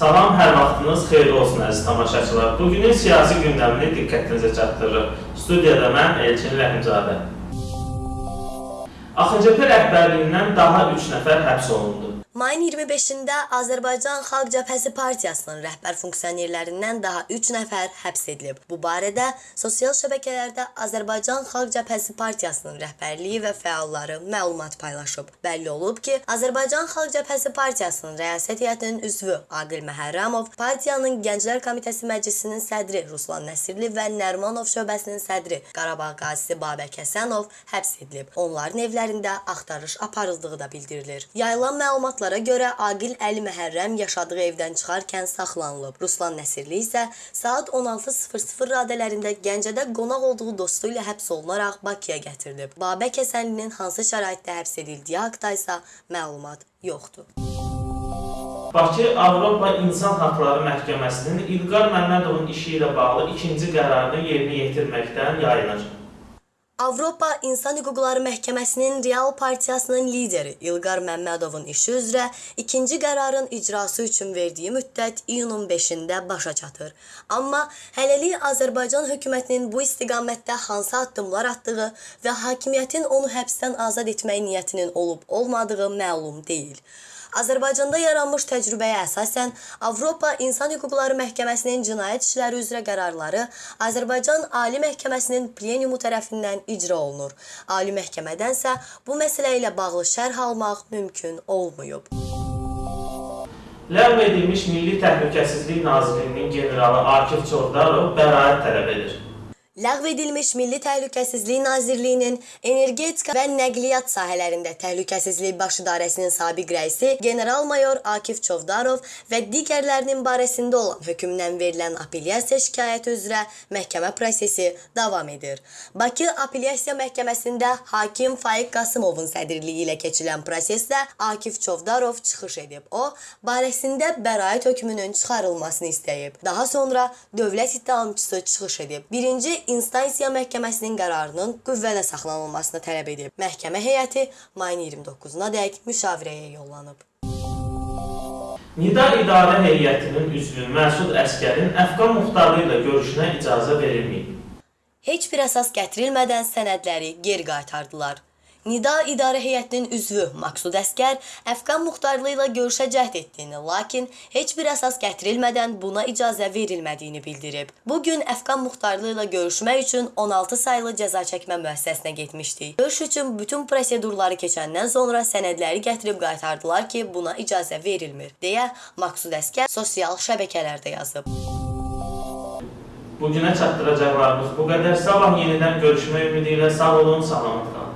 Salam, hər vaxtınız xeyirli olsun əziz tamaşaçılar. Bugünün siyasi gündəmini diqqətinizə çatdırırıq. Studiyada mən Elçin Rəhimzadə. AXCP rəhbərliyindən daha 3 nəfər həbs olundu. Mayın 25-də Azərbaycan Xalq Cəbhəsi Partiyasının rəhbər funksionerlərindən daha 3 nəfər həbs edilib. Bu barədə sosial şəbəkələrdə Azərbaycan Xalq Cəbhəsi Partiyasının rəhbərliyi və fəalları məlumat paylaşıb. Bəlli olub ki, Azərbaycan Xalq Cəbhəsi Partiyasının rəyasət heyətinin üzvü Aqil Məhərrəmov, partiyanın Gənclər Komitəsi Məclisinin sədri Ruslan Nəsirli və Nərmanov şöbəsinin sədri Qarabağ qazisi Babək Həsənov həbs edilib. Onların evlərində axtarış aparıldığı da bildirilir. Yayılan məlumatlara görə Aqil Əli Məhərrəm yaşadığı evdən çıxarkən saxlanılıb. Ruslan Nəsirli isə saat 16:00 radələrində Gəncədə qonaq olduğu dostu ilə həbs olunaraq Bakıya gətirilib. Babək Həsənlinin hansı şəraitdə həbs edildiyi haqqında isə məlumat yoxdur. Bakı Avropa İnsan Haqları Məhkəməsinin İlqar Məmmədovun işi ilə bağlı ikinci qərarını yerinə yetirməkdən yayınır. Avropa İnsan Hüquqları Məhkəməsinin Real Partiyasının lideri İlqar Məmmədovun işi üzrə ikinci qərarın icrası üçün verdiyi müddət iyunun 5-də başa çatır. Amma hələlik Azərbaycan hökumətinin bu istiqamətdə hansı addımlar atdığı və hakimiyyətin onu həbsdən azad etmək niyyətinin olub-olmadığı məlum deyil. Azərbaycanda yaranmış təcrübəyə əsasən Avropa İnsan Hüquqları Məhkəməsinin cinayət işləri üzrə qərarları Azərbaycan Ali Məhkəməsinin plenumu tərəfindən icra olunur. Ali Məhkəmədənsə bu məsələ ilə bağlı şərh almaq mümkün olmayıb. Ləğv edilmiş Milli Təhlükəsizlik Nazirliyinin generalı Akif Çovdarov bəraət tələb edir. Ləğv edilmiş Milli Təhlükəsizlik Nazirliyinin energetika və nəqliyyat sahələrində Təhlükəsizlik Baş İdarəsinin sabiq rəisi general-mayor Akif Çovdarov və digərlərinin barəsində olan hökmdən verilən apellyasiya şikayəti üzrə məhkəmə prosesi davam edir. Bakı Apellyasiya Məhkəməsində hakim Faiq Qasımovun sədrliyi ilə keçirilən prosesdə Akif Çovdarov çıxış edib. O, barəsində bəraət hökmünün çıxarılmasını istəyib. Daha sonra dövlət ittihamçısı çıxış edib. Birinci instansiya məhkəməsinin qərarının qüvvədə saxlanılmasını tələb edib. Məhkəmə heyəti mayın 29-na dək müşavirəyə yollanıb. Nida İdarə Heyətinin üzvü Məsud Əskərin Əfqan muxtarı ilə görüşünə icazə verilməyib. Heç bir əsas gətirilmədən sənədləri geri qaytardılar. Nida İdarə Heyətinin üzvü Maksud Əskər Əfqan muxtarlığı ilə görüşə cəhd etdiyini, lakin heç bir əsas gətirilmədən buna icazə verilmədiyini bildirib. Bu gün Əfqan muxtarlığı ilə görüşmək üçün 16 saylı cəza çəkmə müəssisəsinə getmişdik. Görüş üçün bütün prosedurları keçəndən sonra sənədləri gətirib qaytardılar ki, buna icazə verilmir, deyə Maksud Əskər sosial şəbəkələrdə yazıb. Bugünə çatdıracaqlarımız bu qədər. Sabah yenidən görüşmək ümidi ilə sağ olun, salamat qalın.